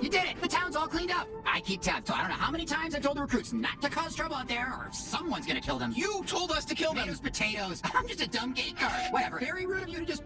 You did it. The town's all cleaned up. I keep tabs, so I don't know how many times I've told the recruits not to cause trouble out there, or someone's gonna kill them. You told us to kill them! Potatoes, potatoes. I'm just a dumb gate guard. Whatever. Very rude of you to just